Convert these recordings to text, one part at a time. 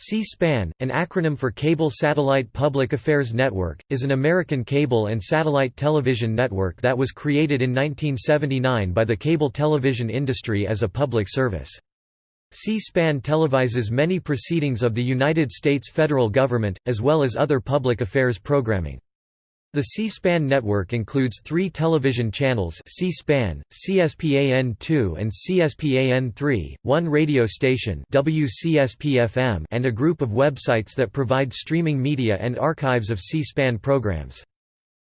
C-SPAN, an acronym for Cable Satellite Public Affairs Network, is an American cable and satellite television network that was created in 1979 by the cable television industry as a public service. C-SPAN televises many proceedings of the United States federal government, as well as other public affairs programming. The C-SPAN network includes three television channels C-SPAN, CSPAN2 and CSPAN3, one radio station WCSP-FM and a group of websites that provide streaming media and archives of C-SPAN programs.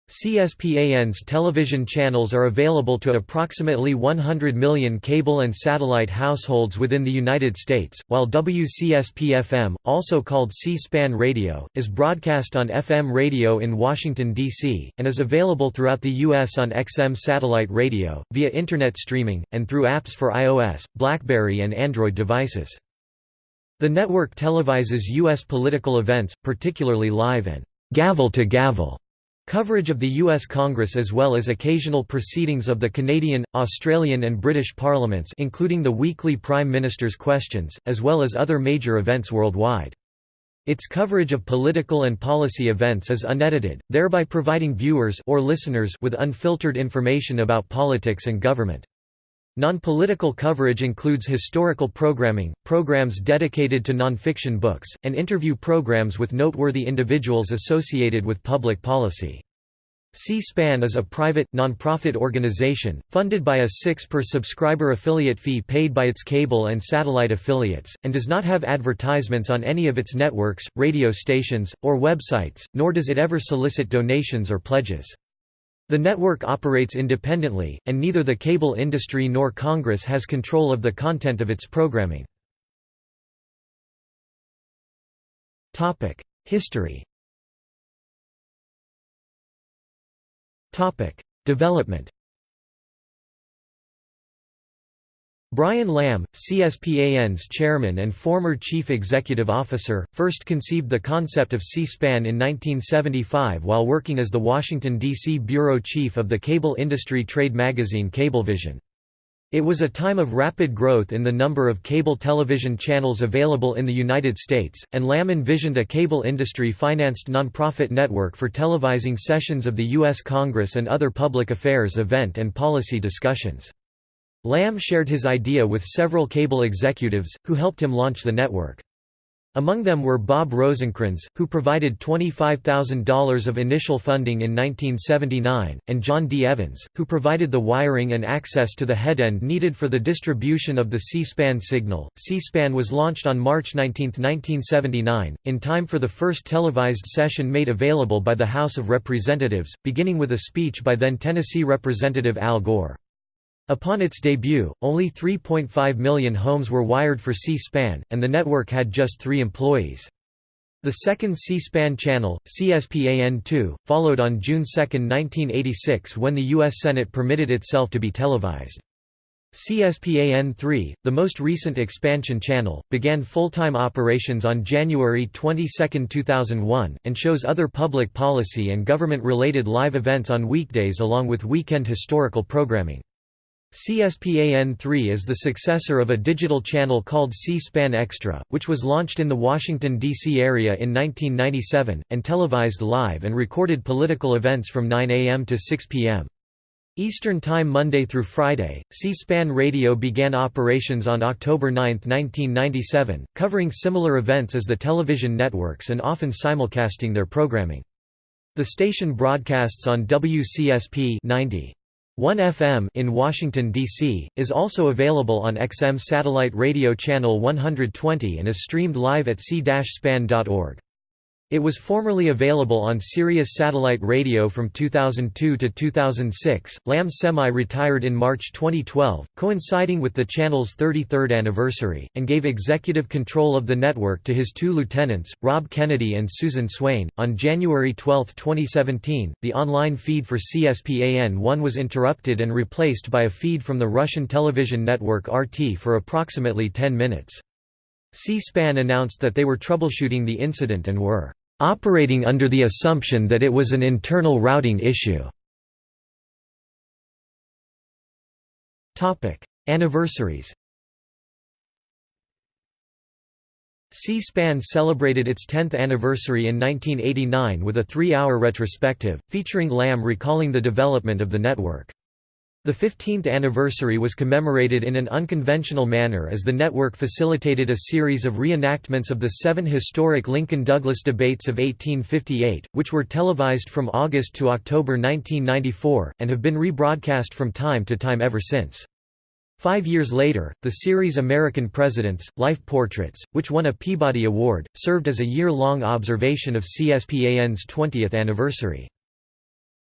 CSPAN's television channels are available to approximately 100 million cable and satellite households within the United States, while WCSP-FM, also called C-SPAN Radio, is broadcast on FM radio in Washington, D.C., and is available throughout the U.S. on XM satellite radio, via Internet streaming, and through apps for iOS, BlackBerry and Android devices. The network televises U.S. political events, particularly live and gavel-to-gavel Coverage of the U.S. Congress as well as occasional proceedings of the Canadian, Australian and British parliaments including the weekly Prime Minister's Questions, as well as other major events worldwide. Its coverage of political and policy events is unedited, thereby providing viewers or listeners with unfiltered information about politics and government. Non-political coverage includes historical programming, programs dedicated to nonfiction books, and interview programs with noteworthy individuals associated with public policy. C-SPAN is a private, non-profit organization, funded by a 6 per subscriber affiliate fee paid by its cable and satellite affiliates, and does not have advertisements on any of its networks, radio stations, or websites, nor does it ever solicit donations or pledges. The network operates independently, and neither the cable industry nor Congress has control of the content of its programming. History Development Brian Lamb, CSPAN's chairman and former chief executive officer, first conceived the concept of C-SPAN in 1975 while working as the Washington, D.C. bureau chief of the cable industry trade magazine Cablevision. It was a time of rapid growth in the number of cable television channels available in the United States, and Lamb envisioned a cable industry-financed nonprofit network for televising sessions of the U.S. Congress and other public affairs event and policy discussions. Lamb shared his idea with several cable executives, who helped him launch the network. Among them were Bob Rosencrans, who provided $25,000 of initial funding in 1979, and John D. Evans, who provided the wiring and access to the headend needed for the distribution of the C-SPAN signal. C-SPAN was launched on March 19, 1979, in time for the first televised session made available by the House of Representatives, beginning with a speech by then Tennessee Representative Al Gore. Upon its debut, only 3.5 million homes were wired for C-SPAN, and the network had just three employees. The second C-SPAN channel, CSPAN2, followed on June 2, 1986 when the U.S. Senate permitted itself to be televised. CSPAN3, the most recent expansion channel, began full-time operations on January 22, 2001, and shows other public policy and government-related live events on weekdays along with weekend historical programming. CSPAN3 is the successor of a digital channel called C-SPAN Extra, which was launched in the Washington, D.C. area in 1997, and televised live and recorded political events from 9 a.m. to 6 p.m. Eastern Time Monday through Friday. C-SPAN Radio began operations on October 9, 1997, covering similar events as the television networks and often simulcasting their programming. The station broadcasts on WCSP 90. 1FM in Washington, D.C., is also available on XM satellite radio channel 120 and is streamed live at c-span.org. It was formerly available on Sirius Satellite Radio from 2002 to 2006. Lamb semi-retired in March 2012, coinciding with the channel's 33rd anniversary, and gave executive control of the network to his two lieutenants, Rob Kennedy and Susan Swain. On January 12, 2017, the online feed for CSPAN1 was interrupted and replaced by a feed from the Russian television network RT for approximately 10 minutes. C-SPAN announced that they were troubleshooting the incident and were operating under the assumption that it was an internal routing issue. Anniversaries C-SPAN celebrated its 10th anniversary in 1989 with a three-hour retrospective, featuring Lamb recalling the development of the network. The 15th anniversary was commemorated in an unconventional manner as the network facilitated a series of reenactments of the seven historic Lincoln-Douglas debates of 1858, which were televised from August to October 1994, and have been rebroadcast from time to time ever since. Five years later, the series American Presidents, Life Portraits, which won a Peabody Award, served as a year-long observation of CSPAN's 20th anniversary.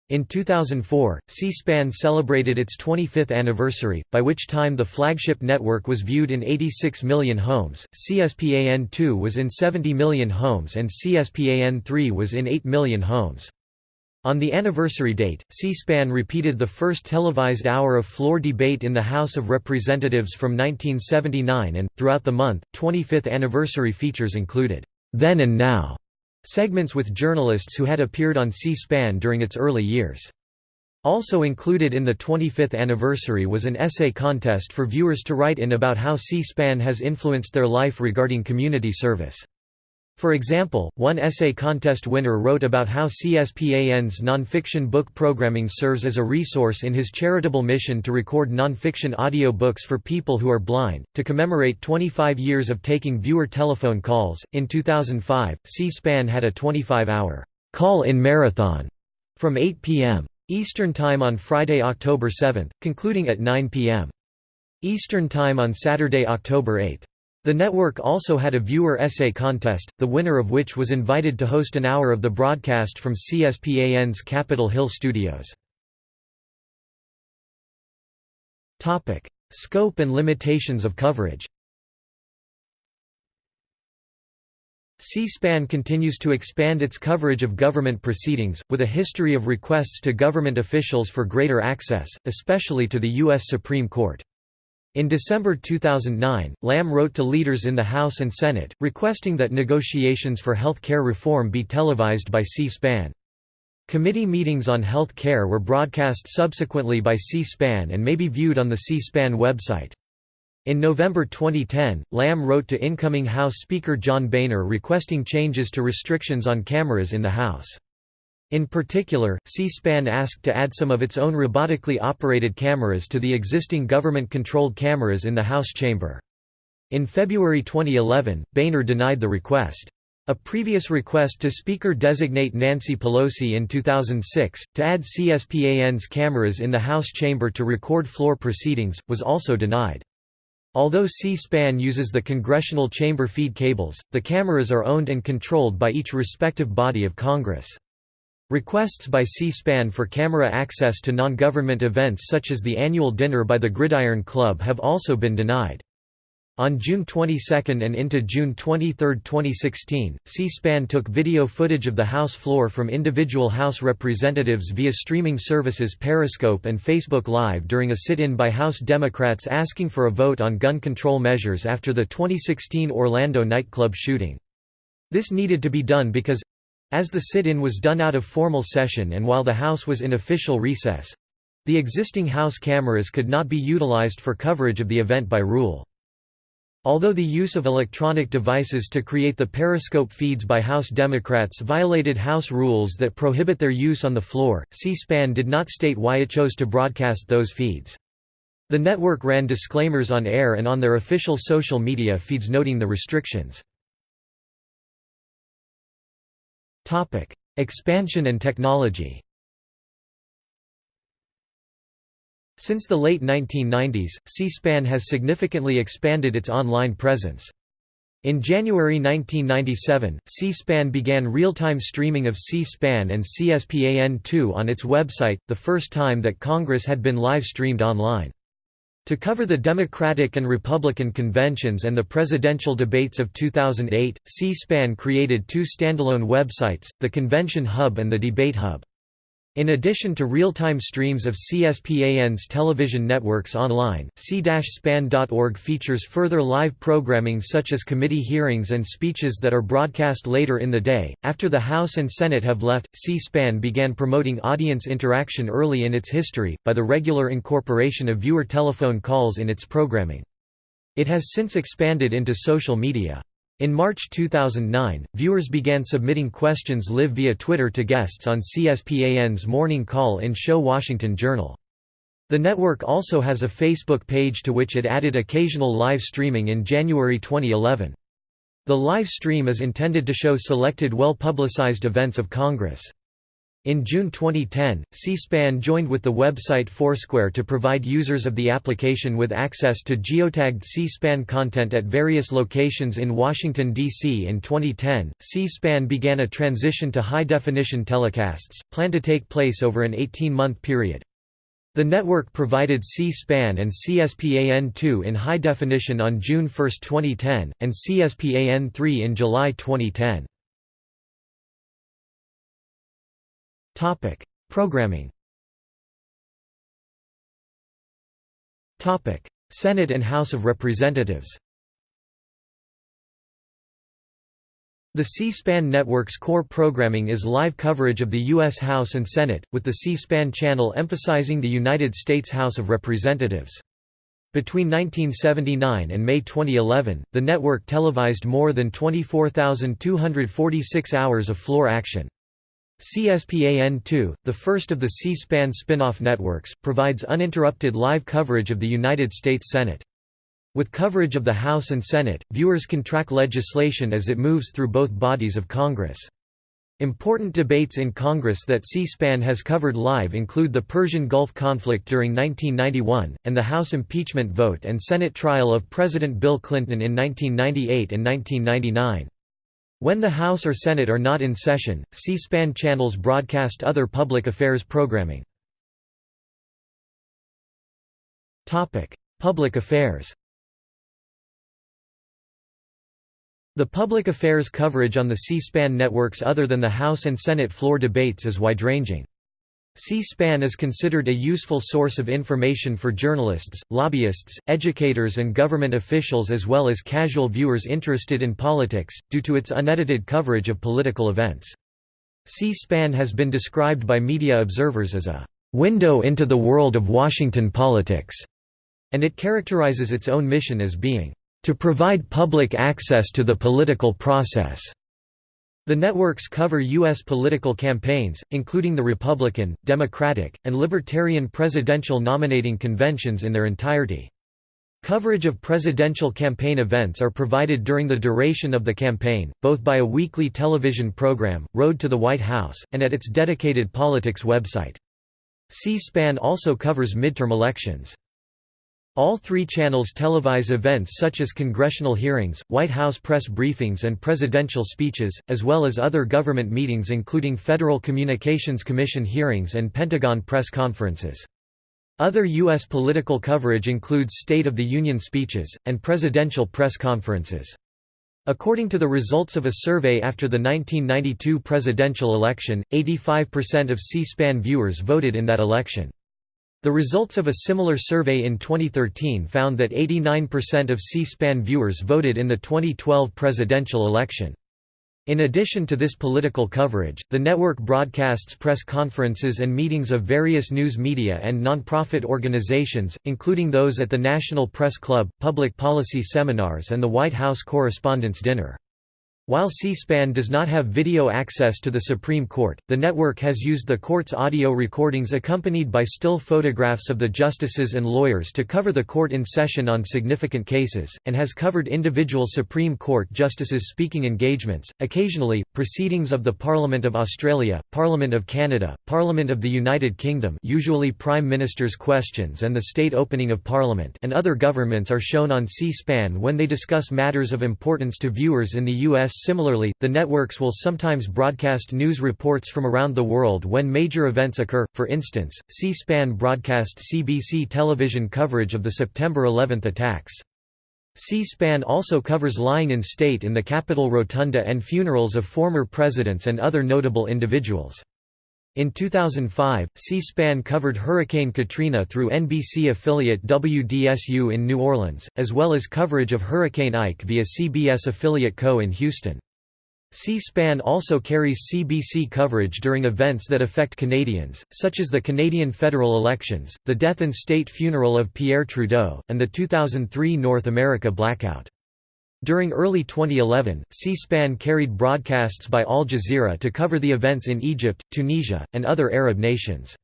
In 2004, C-SPAN celebrated its 25th anniversary, by which time the flagship network was viewed in 86 million homes, CSPAN2 was in 70 million homes and CSPAN3 was in 8 million homes. On the anniversary date, C-SPAN repeated the first televised hour of floor debate in the House of Representatives from 1979 and, throughout the month, 25th anniversary features included, "'Then and Now' segments with journalists who had appeared on C-SPAN during its early years. Also included in the 25th anniversary was an essay contest for viewers to write in about how C-SPAN has influenced their life regarding community service. For example, one essay contest winner wrote about how CSPAN's nonfiction book programming serves as a resource in his charitable mission to record nonfiction audio books for people who are blind. To commemorate 25 years of taking viewer telephone calls, in 2005, C SPAN had a 25 hour call in marathon from 8 p.m. Eastern Time on Friday, October 7, concluding at 9 p.m. Eastern Time on Saturday, October 8. The network also had a viewer essay contest, the winner of which was invited to host an hour of the broadcast from CSPAN's Capitol Hill studios. Topic: Scope and limitations of coverage C-SPAN continues to expand its coverage of government proceedings, with a history of requests to government officials for greater access, especially to the U.S. Supreme Court. In December 2009, Lamb wrote to leaders in the House and Senate, requesting that negotiations for health care reform be televised by C-SPAN. Committee meetings on health care were broadcast subsequently by C-SPAN and may be viewed on the C-SPAN website. In November 2010, Lamb wrote to incoming House Speaker John Boehner requesting changes to restrictions on cameras in the House. In particular, C-SPAN asked to add some of its own robotically operated cameras to the existing government-controlled cameras in the House chamber. In February 2011, Boehner denied the request. A previous request to Speaker-designate Nancy Pelosi in 2006, to add CSPAN's cameras in the House chamber to record floor proceedings, was also denied. Although C-SPAN uses the congressional chamber feed cables, the cameras are owned and controlled by each respective body of Congress. Requests by C-SPAN for camera access to non-government events such as the annual dinner by the Gridiron Club have also been denied. On June 22 and into June 23, 2016, C-SPAN took video footage of the House floor from individual House representatives via streaming services Periscope and Facebook Live during a sit-in by House Democrats asking for a vote on gun control measures after the 2016 Orlando nightclub shooting. This needed to be done because as the sit-in was done out of formal session and while the House was in official recess—the existing House cameras could not be utilized for coverage of the event by rule. Although the use of electronic devices to create the periscope feeds by House Democrats violated House rules that prohibit their use on the floor, C-SPAN did not state why it chose to broadcast those feeds. The network ran disclaimers on air and on their official social media feeds noting the restrictions. Topic: Expansion and technology. Since the late 1990s, C-SPAN has significantly expanded its online presence. In January 1997, C-SPAN began real-time streaming of C-SPAN and CSPAN2 on its website, the first time that Congress had been live-streamed online. To cover the Democratic and Republican conventions and the presidential debates of 2008, C-SPAN created two standalone websites, the Convention Hub and the Debate Hub. In addition to real-time streams of CSPAN's television networks online, c-span.org features further live programming such as committee hearings and speeches that are broadcast later in the day. After the House and Senate have left, C-SPAN began promoting audience interaction early in its history, by the regular incorporation of viewer telephone calls in its programming. It has since expanded into social media. In March 2009, viewers began submitting questions live via Twitter to guests on CSPAN's Morning Call-In show Washington Journal. The network also has a Facebook page to which it added occasional live streaming in January 2011. The live stream is intended to show selected well-publicized events of Congress. In June 2010, C-SPAN joined with the website Foursquare to provide users of the application with access to geotagged C-SPAN content at various locations in Washington, D.C. In 2010, C-SPAN began a transition to high-definition telecasts, planned to take place over an 18-month period. The network provided C-SPAN and CSPAN2 in high definition on June 1, 2010, and CSPAN3 in July 2010. Topic: Programming. Topic: Senate and House of Representatives. The C-SPAN network's core programming is live coverage of the U.S. House and Senate, with the C-SPAN channel emphasizing the United States House of Representatives. Between 1979 and May 2011, the network televised more than 24,246 hours of floor action. CSPAN2, the first of the C-SPAN spin-off networks, provides uninterrupted live coverage of the United States Senate. With coverage of the House and Senate, viewers can track legislation as it moves through both bodies of Congress. Important debates in Congress that C-SPAN has covered live include the Persian Gulf conflict during 1991, and the House impeachment vote and Senate trial of President Bill Clinton in 1998 and 1999. When the House or Senate are not in session, C-SPAN channels broadcast other public affairs programming. Public affairs The public affairs coverage on the C-SPAN networks other than the House and Senate floor debates is wide-ranging. C-SPAN is considered a useful source of information for journalists, lobbyists, educators and government officials as well as casual viewers interested in politics, due to its unedited coverage of political events. C-SPAN has been described by media observers as a «window into the world of Washington politics», and it characterizes its own mission as being «to provide public access to the political process». The networks cover U.S. political campaigns, including the Republican, Democratic, and Libertarian presidential nominating conventions in their entirety. Coverage of presidential campaign events are provided during the duration of the campaign, both by a weekly television program, Road to the White House, and at its dedicated politics website. C-SPAN also covers midterm elections. All three channels televise events such as congressional hearings, White House press briefings and presidential speeches, as well as other government meetings including Federal Communications Commission hearings and Pentagon press conferences. Other U.S. political coverage includes State of the Union speeches, and presidential press conferences. According to the results of a survey after the 1992 presidential election, 85% of C-SPAN viewers voted in that election. The results of a similar survey in 2013 found that 89% of C-SPAN viewers voted in the 2012 presidential election. In addition to this political coverage, the network broadcasts press conferences and meetings of various news media and nonprofit organizations, including those at the National Press Club, public policy seminars and the White House Correspondents' Dinner. While C-SPAN does not have video access to the Supreme Court, the network has used the court's audio recordings accompanied by still photographs of the justices and lawyers to cover the court in session on significant cases, and has covered individual Supreme Court justices' speaking engagements, occasionally, proceedings of the Parliament of Australia, Parliament of Canada, Parliament of the United Kingdom usually Prime Minister's questions and the state opening of Parliament and other governments are shown on C-SPAN when they discuss matters of importance to viewers in the U.S. Similarly, the networks will sometimes broadcast news reports from around the world when major events occur, for instance, C-SPAN broadcast CBC television coverage of the September 11 attacks. C-SPAN also covers lying in state in the Capitol Rotunda and funerals of former presidents and other notable individuals. In 2005, C-SPAN covered Hurricane Katrina through NBC affiliate WDSU in New Orleans, as well as coverage of Hurricane Ike via CBS affiliate CO in Houston. C-SPAN also carries CBC coverage during events that affect Canadians, such as the Canadian federal elections, the death and state funeral of Pierre Trudeau, and the 2003 North America blackout. During early 2011, C-SPAN carried broadcasts by Al Jazeera to cover the events in Egypt, Tunisia, and other Arab nations.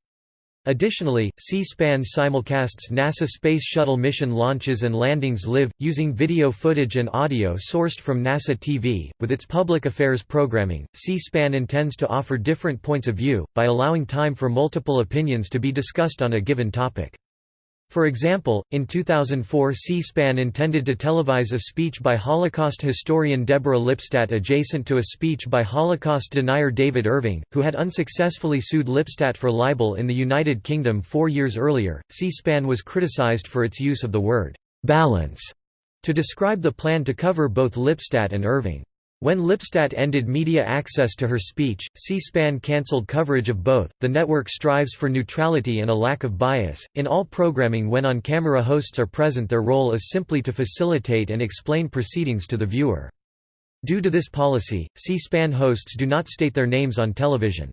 Additionally, C-SPAN simulcasts NASA Space Shuttle mission launches and landings live, using video footage and audio sourced from NASA TV. With its public affairs programming, C-SPAN intends to offer different points of view, by allowing time for multiple opinions to be discussed on a given topic. For example, in 2004 C-SPAN intended to televise a speech by Holocaust historian Deborah Lipstadt adjacent to a speech by Holocaust denier David Irving, who had unsuccessfully sued Lipstadt for libel in the United Kingdom four years earlier. C-SPAN was criticized for its use of the word «balance» to describe the plan to cover both Lipstadt and Irving. When Lipstadt ended media access to her speech, C-SPAN cancelled coverage of both. The network strives for neutrality and a lack of bias. In all programming when on-camera hosts are present their role is simply to facilitate and explain proceedings to the viewer. Due to this policy, C-SPAN hosts do not state their names on television.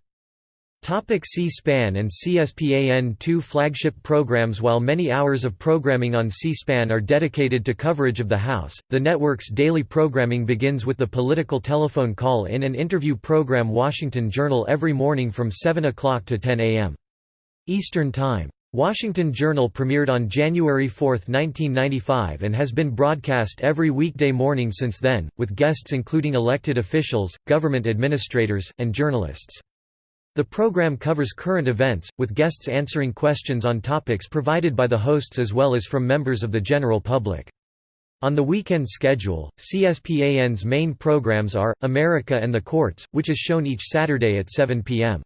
C-SPAN and CSPAN2 flagship programs While many hours of programming on C-SPAN are dedicated to coverage of the House, the network's daily programming begins with the political telephone call-in and interview program Washington Journal every morning from 7 o'clock to 10 a.m. Eastern Time. Washington Journal premiered on January 4, 1995 and has been broadcast every weekday morning since then, with guests including elected officials, government administrators, and journalists. The program covers current events, with guests answering questions on topics provided by the hosts as well as from members of the general public. On the weekend schedule, CSPAN's main programs are, America and the Courts, which is shown each Saturday at 7 p.m.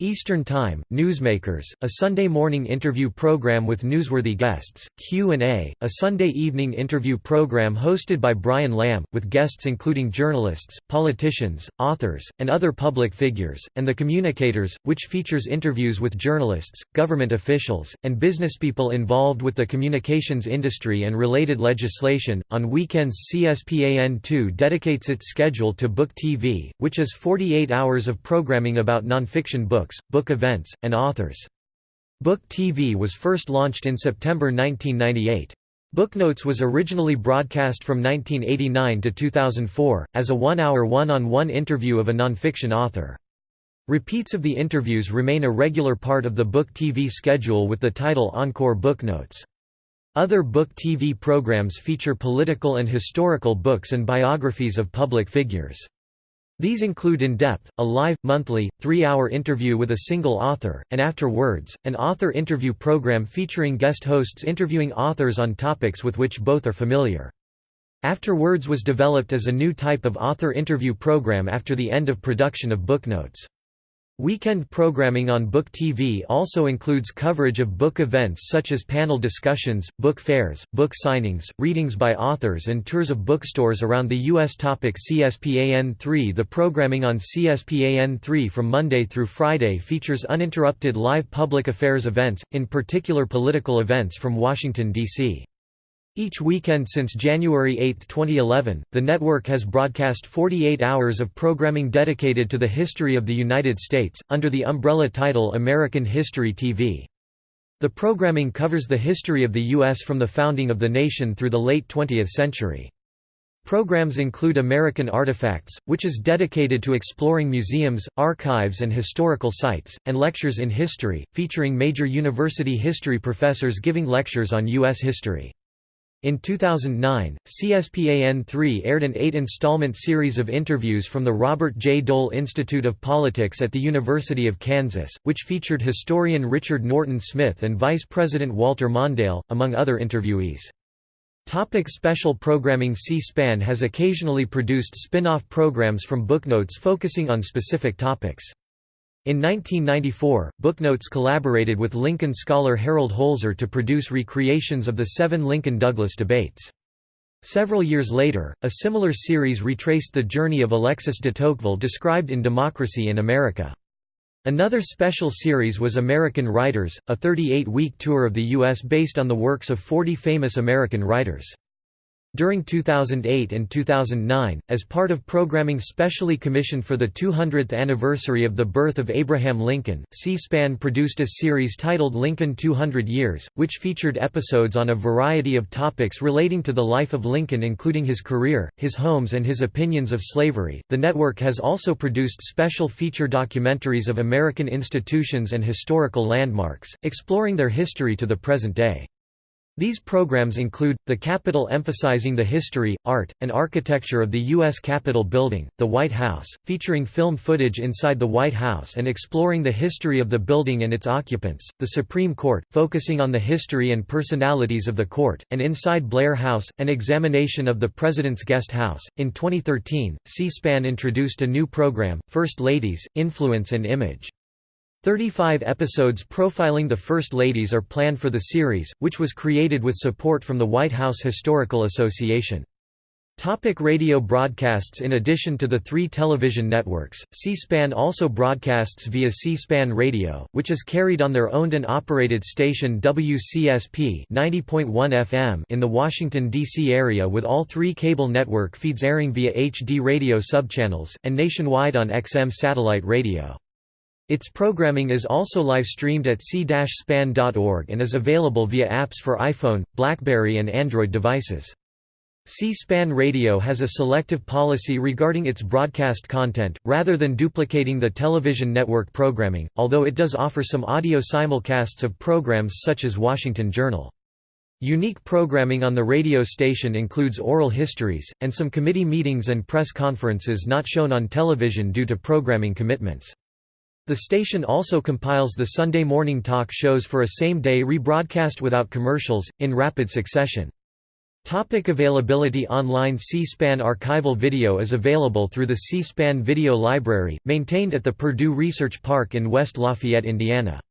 Eastern Time, Newsmakers, a Sunday morning interview program with newsworthy guests, Q&A, a Sunday evening interview program hosted by Brian Lamb, with guests including journalists, politicians, authors, and other public figures, and The Communicators, which features interviews with journalists, government officials, and businesspeople involved with the communications industry and related legislation. On weekends CSPAN2 dedicates its schedule to Book TV, which is 48 hours of programming about nonfiction books books, book events, and authors. Book TV was first launched in September 1998. Booknotes was originally broadcast from 1989 to 2004, as a one-hour one-on-one interview of a nonfiction author. Repeats of the interviews remain a regular part of the Book TV schedule with the title Encore Booknotes. Other Book TV programs feature political and historical books and biographies of public figures. These include In Depth, a live, monthly, three-hour interview with a single author, and After Words, an author interview program featuring guest hosts interviewing authors on topics with which both are familiar. After Words was developed as a new type of author interview program after the end of production of booknotes. Weekend programming on Book TV also includes coverage of book events such as panel discussions, book fairs, book signings, readings by authors and tours of bookstores around the U.S. Topic CSPAN3 The programming on CSPAN3 from Monday through Friday features uninterrupted live public affairs events, in particular political events from Washington, D.C. Each weekend since January 8, 2011, the network has broadcast 48 hours of programming dedicated to the history of the United States, under the umbrella title American History TV. The programming covers the history of the U.S. from the founding of the nation through the late 20th century. Programs include American Artifacts, which is dedicated to exploring museums, archives and historical sites, and Lectures in History, featuring major university history professors giving lectures on U.S. history. In 2009, CSPAN3 aired an eight-installment series of interviews from the Robert J. Dole Institute of Politics at the University of Kansas, which featured historian Richard Norton Smith and Vice President Walter Mondale, among other interviewees. Topic special programming C-SPAN has occasionally produced spin-off programs from booknotes focusing on specific topics. In 1994, Booknotes collaborated with Lincoln scholar Harold Holzer to produce recreations of the seven Lincoln-Douglas debates. Several years later, a similar series retraced the journey of Alexis de Tocqueville described in Democracy in America. Another special series was American Writers, a 38-week tour of the U.S. based on the works of 40 famous American writers. During 2008 and 2009, as part of programming specially commissioned for the 200th anniversary of the birth of Abraham Lincoln, C-SPAN produced a series titled Lincoln 200 Years, which featured episodes on a variety of topics relating to the life of Lincoln including his career, his homes and his opinions of slavery. The network has also produced special feature documentaries of American institutions and historical landmarks, exploring their history to the present day. These programs include, The Capitol emphasizing the history, art, and architecture of the U.S. Capitol building, The White House, featuring film footage inside the White House and exploring the history of the building and its occupants, The Supreme Court, focusing on the history and personalities of the court, and Inside Blair House, an examination of the President's Guest House. In 2013, C-SPAN introduced a new program, First Ladies, Influence and Image. 35 episodes profiling the First Ladies are planned for the series, which was created with support from the White House Historical Association. Topic radio broadcasts In addition to the three television networks, C-SPAN also broadcasts via C-SPAN Radio, which is carried on their owned and operated station WCSP 90.1 FM in the Washington, D.C. area with all three cable network feeds airing via HD radio subchannels, and nationwide on XM satellite radio. Its programming is also live-streamed at c-span.org and is available via apps for iPhone, BlackBerry and Android devices. C-SPAN Radio has a selective policy regarding its broadcast content, rather than duplicating the television network programming, although it does offer some audio simulcasts of programs such as Washington Journal. Unique programming on the radio station includes oral histories, and some committee meetings and press conferences not shown on television due to programming commitments. The station also compiles the Sunday morning talk shows for a same-day rebroadcast without commercials, in rapid succession. Topic availability Online C-SPAN archival video is available through the C-SPAN Video Library, maintained at the Purdue Research Park in West Lafayette, Indiana.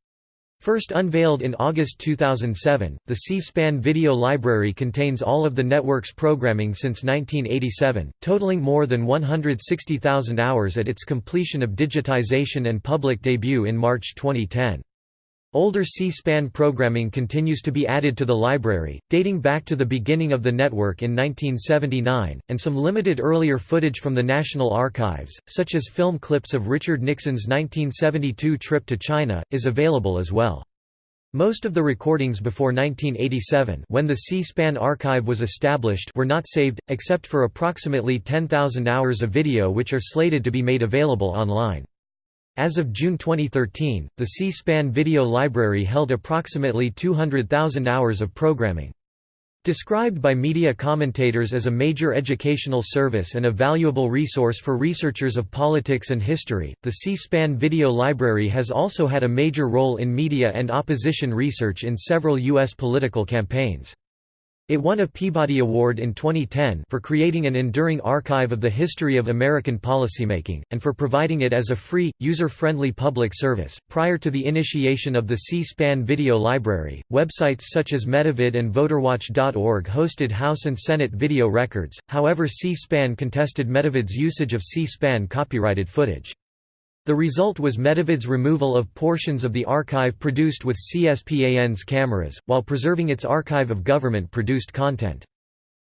First unveiled in August 2007, the C-SPAN Video Library contains all of the network's programming since 1987, totaling more than 160,000 hours at its completion of digitization and public debut in March 2010. Older C-SPAN programming continues to be added to the library, dating back to the beginning of the network in 1979, and some limited earlier footage from the National Archives, such as film clips of Richard Nixon's 1972 trip to China, is available as well. Most of the recordings before 1987 when the C-SPAN archive was established were not saved, except for approximately 10,000 hours of video which are slated to be made available online. As of June 2013, the C-SPAN video library held approximately 200,000 hours of programming. Described by media commentators as a major educational service and a valuable resource for researchers of politics and history, the C-SPAN video library has also had a major role in media and opposition research in several U.S. political campaigns. It won a Peabody Award in 2010 for creating an enduring archive of the history of American policymaking, and for providing it as a free, user-friendly public service. Prior to the initiation of the C-SPAN video library, websites such as Metavid and VoterWatch.org hosted House and Senate video records, however C-SPAN contested Metavid's usage of C-SPAN copyrighted footage. The result was Metavid's removal of portions of the archive produced with CSPAN's cameras, while preserving its archive of government-produced content.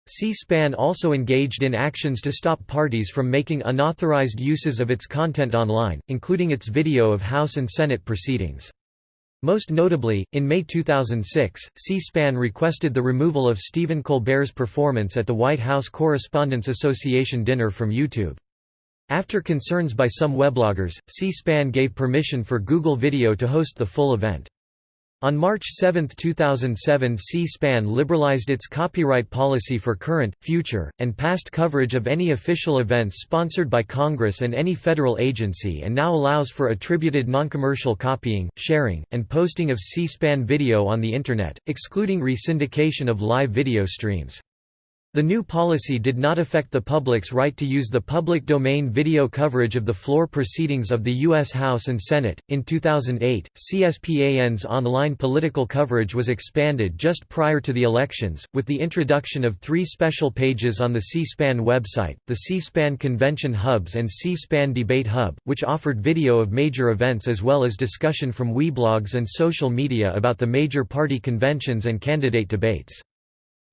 C-SPAN also engaged in actions to stop parties from making unauthorized uses of its content online, including its video of House and Senate proceedings. Most notably, in May 2006, C-SPAN requested the removal of Stephen Colbert's performance at the White House Correspondents Association dinner from YouTube. After concerns by some webloggers, C-SPAN gave permission for Google Video to host the full event. On March 7, 2007 C-SPAN liberalized its copyright policy for current, future, and past coverage of any official events sponsored by Congress and any federal agency and now allows for attributed non-commercial copying, sharing, and posting of C-SPAN video on the Internet, excluding resyndication of live video streams. The new policy did not affect the public's right to use the public domain video coverage of the floor proceedings of the U.S. House and Senate. In 2008, CSPAN's online political coverage was expanded just prior to the elections, with the introduction of three special pages on the C SPAN website the C SPAN Convention Hubs and C SPAN Debate Hub, which offered video of major events as well as discussion from weblogs and social media about the major party conventions and candidate debates.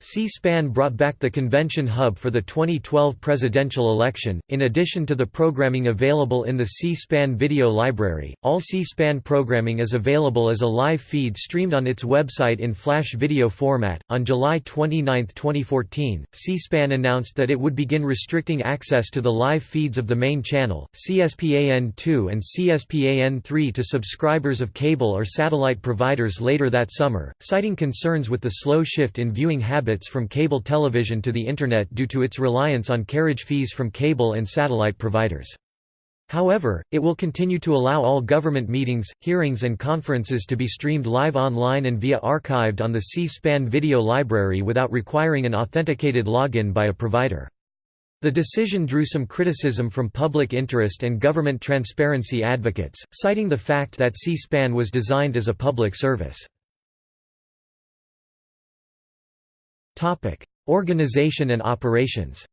C-SPAN brought back the convention hub for the 2012 presidential election. In addition to the programming available in the C-SPAN video library, all C-SPAN programming is available as a live feed streamed on its website in flash video format. On July 29, 2014, C-SPAN announced that it would begin restricting access to the live feeds of the main channel, CSPAN2 and CSPAN3 to subscribers of cable or satellite providers later that summer, citing concerns with the slow shift in viewing habits from cable television to the Internet due to its reliance on carriage fees from cable and satellite providers. However, it will continue to allow all government meetings, hearings and conferences to be streamed live online and via archived on the C-SPAN video library without requiring an authenticated login by a provider. The decision drew some criticism from public interest and government transparency advocates, citing the fact that C-SPAN was designed as a public service. Topic: Organization and operations.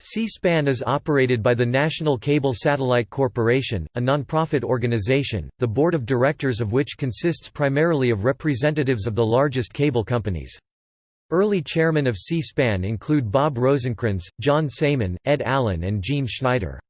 C-SPAN is operated by the National Cable Satellite Corporation, a nonprofit organization, the board of directors of which consists primarily of representatives of the largest cable companies. Early chairmen of C-SPAN include Bob Rosencrans, John Saeman, Ed Allen and Gene Schneider.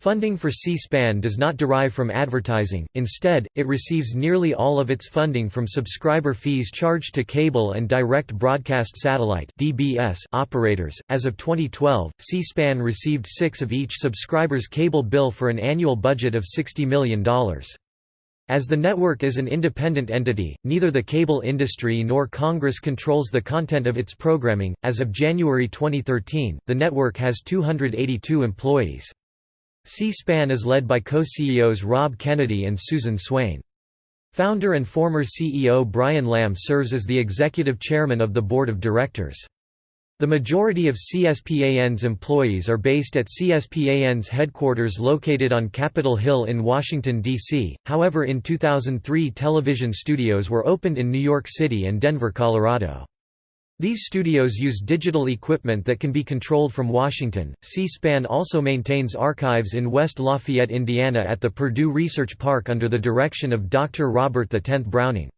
Funding for C-SPAN does not derive from advertising, instead, it receives nearly all of its funding from subscriber fees charged to cable and direct broadcast satellite (DBS) operators. As of 2012, C-SPAN received 6 of each subscriber's cable bill for an annual budget of $60 million. As the network is an independent entity, neither the cable industry nor Congress controls the content of its programming. As of January 2013, the network has 282 employees. C-SPAN is led by co-CEOs Rob Kennedy and Susan Swain. Founder and former CEO Brian Lamb serves as the executive chairman of the board of directors. The majority of CSPAN's employees are based at CSPAN's headquarters located on Capitol Hill in Washington, D.C., however in 2003 television studios were opened in New York City and Denver, Colorado. These studios use digital equipment that can be controlled from Washington. C-SPAN also maintains archives in West Lafayette, Indiana at the Purdue Research Park under the direction of Dr. Robert X Browning.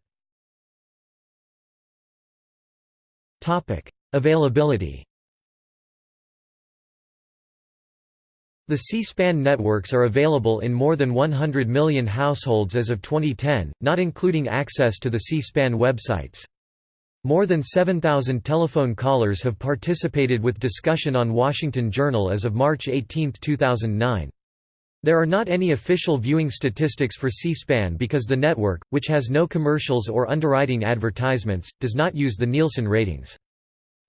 Availability. The C-SPAN networks are available in more than 100 million households as of 2010, not including access to the C-SPAN websites. More than 7,000 telephone callers have participated with discussion on Washington Journal as of March 18, 2009. There are not any official viewing statistics for C-SPAN because the network, which has no commercials or underwriting advertisements, does not use the Nielsen ratings.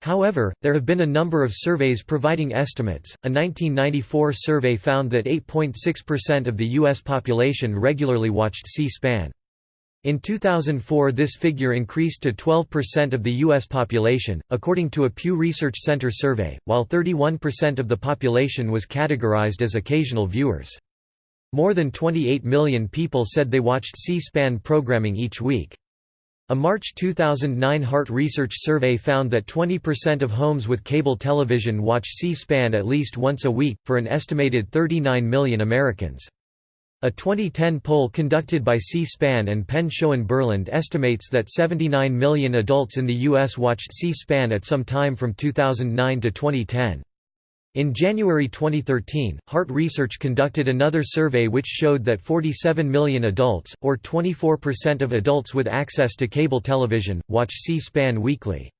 However, there have been a number of surveys providing estimates. A 1994 survey found that 8.6% of the U.S. population regularly watched C-SPAN. In 2004 this figure increased to 12% of the U.S. population, according to a Pew Research Center survey, while 31% of the population was categorized as occasional viewers. More than 28 million people said they watched C-SPAN programming each week. A March 2009 Hart Research survey found that 20% of homes with cable television watch C-SPAN at least once a week, for an estimated 39 million Americans. A 2010 poll conducted by C-SPAN and Penn Schoen-Berland estimates that 79 million adults in the U.S. watched C-SPAN at some time from 2009 to 2010. In January 2013, Hart Research conducted another survey which showed that 47 million adults, or 24% of adults with access to cable television, watch C-SPAN weekly.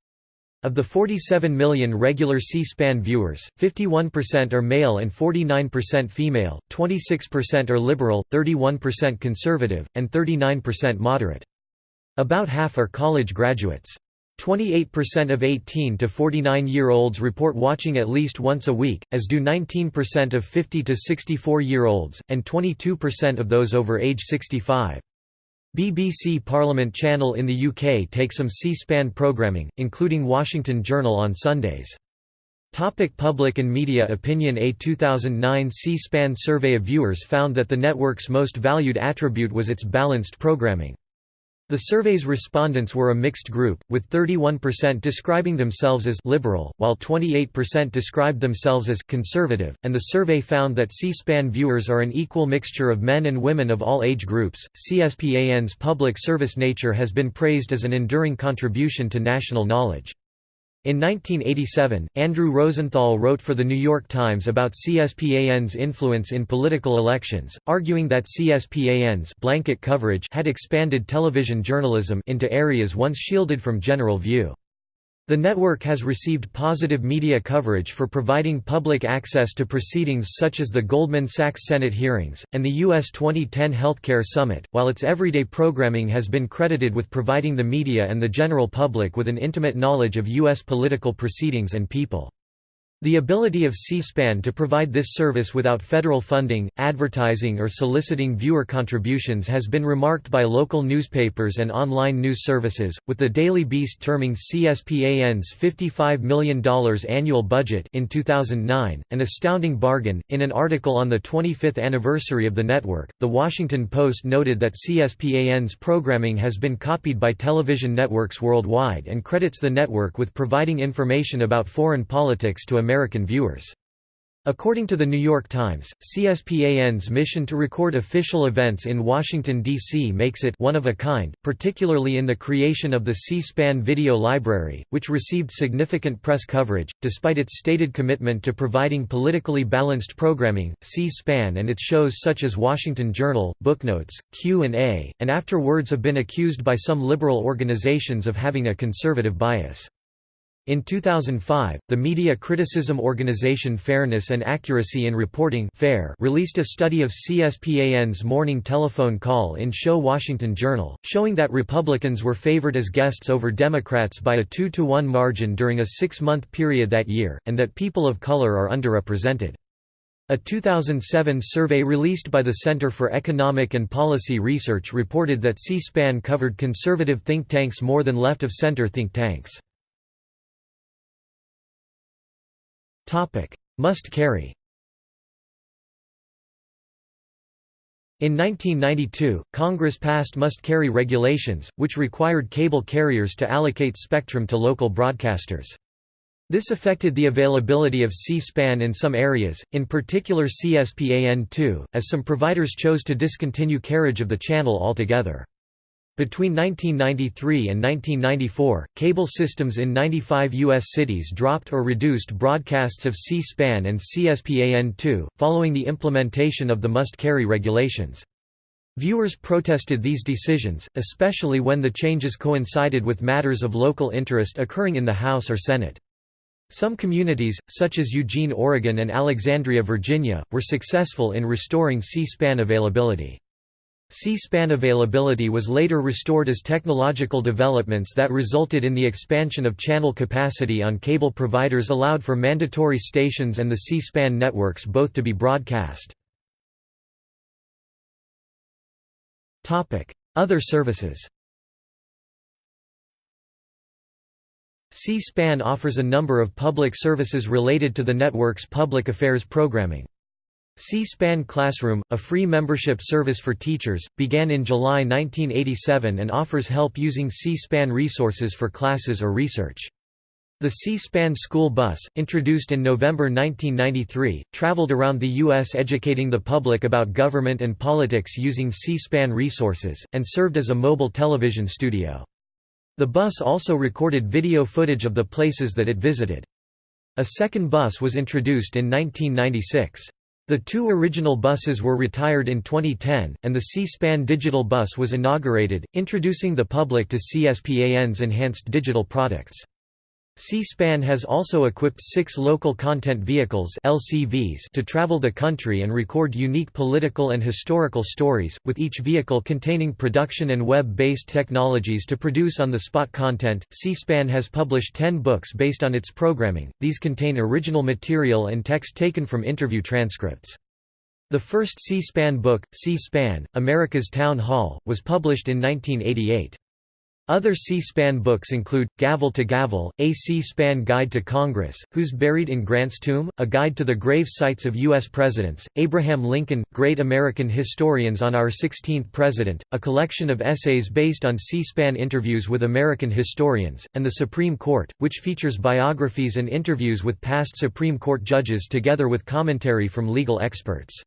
Of the 47 million regular C-SPAN viewers, 51% are male and 49% female, 26% are liberal, 31% conservative, and 39% moderate. About half are college graduates. 28% of 18 to 49-year-olds report watching at least once a week, as do 19% of 50 to 64-year-olds, and 22% of those over age 65. BBC Parliament Channel in the UK takes some C-SPAN programming, including Washington Journal on Sundays. Topic public and media opinion A 2009 C-SPAN survey of viewers found that the network's most valued attribute was its balanced programming. The survey's respondents were a mixed group, with 31% describing themselves as liberal, while 28% described themselves as conservative, and the survey found that C-SPAN viewers are an equal mixture of men and women of all age groups. CSPAN's public service nature has been praised as an enduring contribution to national knowledge. In 1987, Andrew Rosenthal wrote for The New York Times about CSPAN's influence in political elections, arguing that CSPAN's blanket coverage had expanded television journalism into areas once shielded from general view. The network has received positive media coverage for providing public access to proceedings such as the Goldman Sachs Senate hearings, and the U.S. 2010 Healthcare Summit, while its everyday programming has been credited with providing the media and the general public with an intimate knowledge of U.S. political proceedings and people. The ability of C-SPAN to provide this service without federal funding, advertising or soliciting viewer contributions has been remarked by local newspapers and online news services, with the Daily Beast terming CSPAN's $55 million annual budget in 2009, an astounding bargain. In an article on the 25th anniversary of the network, The Washington Post noted that CSPAN's programming has been copied by television networks worldwide and credits the network with providing information about foreign politics to American American viewers. According to The New York Times, CSPAN's mission to record official events in Washington, D.C. makes it one of a kind, particularly in the creation of the C-SPAN Video Library, which received significant press coverage. Despite its stated commitment to providing politically balanced programming, C-SPAN and its shows such as Washington Journal, Booknotes, Q&A, and After Words have been accused by some liberal organizations of having a conservative bias. In 2005, the media criticism organization Fairness and Accuracy in Reporting FAIR released a study of CSPAN's morning telephone call-in show Washington Journal, showing that Republicans were favored as guests over Democrats by a 2-to-1 margin during a six-month period that year, and that people of color are underrepresented. A 2007 survey released by the Center for Economic and Policy Research reported that C-SPAN covered conservative think tanks more than left-of-center think tanks. Must carry In 1992, Congress passed must-carry regulations, which required cable carriers to allocate spectrum to local broadcasters. This affected the availability of C-SPAN in some areas, in particular CSPAN2, as some providers chose to discontinue carriage of the channel altogether. Between 1993 and 1994, cable systems in 95 U.S. cities dropped or reduced broadcasts of C-SPAN and CSPAN2, following the implementation of the must-carry regulations. Viewers protested these decisions, especially when the changes coincided with matters of local interest occurring in the House or Senate. Some communities, such as Eugene, Oregon and Alexandria, Virginia, were successful in restoring C-SPAN availability. C-SPAN availability was later restored as technological developments that resulted in the expansion of channel capacity on cable providers allowed for mandatory stations and the C-SPAN networks both to be broadcast. Other services C-SPAN offers a number of public services related to the network's public affairs programming. C-SPAN Classroom, a free membership service for teachers, began in July 1987 and offers help using C-SPAN resources for classes or research. The C-SPAN school bus, introduced in November 1993, traveled around the U.S. educating the public about government and politics using C-SPAN resources, and served as a mobile television studio. The bus also recorded video footage of the places that it visited. A second bus was introduced in 1996. The two original buses were retired in 2010, and the C-SPAN digital bus was inaugurated, introducing the public to CSPAN's enhanced digital products. C-SPAN has also equipped six local content vehicles LCVs to travel the country and record unique political and historical stories, with each vehicle containing production and web-based technologies to produce on-the-spot content. C-SPAN has published ten books based on its programming, these contain original material and text taken from interview transcripts. The first C-SPAN book, C-SPAN, America's Town Hall, was published in 1988. Other C-SPAN books include, Gavel to Gavel, A C-SPAN Guide to Congress, Who's Buried in Grant's Tomb, A Guide to the Grave Sites of U.S. Presidents, Abraham Lincoln, Great American Historians on Our Sixteenth President, a collection of essays based on C-SPAN interviews with American historians, and The Supreme Court, which features biographies and interviews with past Supreme Court judges together with commentary from legal experts.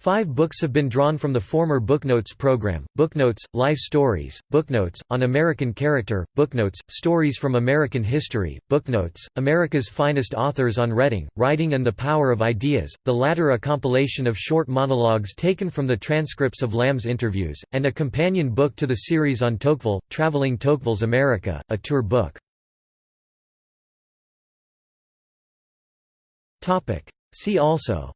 Five books have been drawn from the former Booknotes program, Booknotes, Life Stories, Booknotes, On American Character, Booknotes, Stories from American History, Booknotes, America's Finest Authors on Reading, Writing and the Power of Ideas, the latter a compilation of short monologues taken from the transcripts of Lamb's interviews, and a companion book to the series on Tocqueville, Traveling Tocqueville's America, a tour book. See also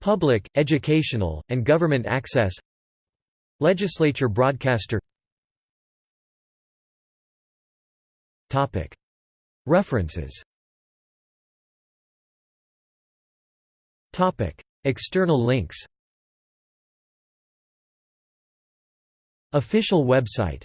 Public, educational, and government access. Legislature broadcaster. References. External links. Official website